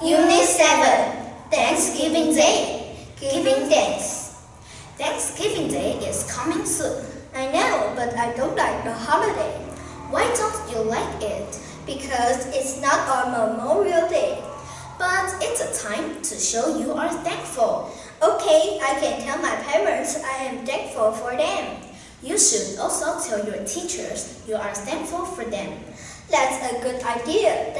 Unit 7 Thanksgiving Day Giving Thanks Thanksgiving Day is coming soon. I know, but I don't like the holiday. Why don't you like it? Because it's not our Memorial Day. But it's a time to show you are thankful. Okay, I can tell my parents I am thankful for them. You should also tell your teachers you are thankful for them. That's a good idea.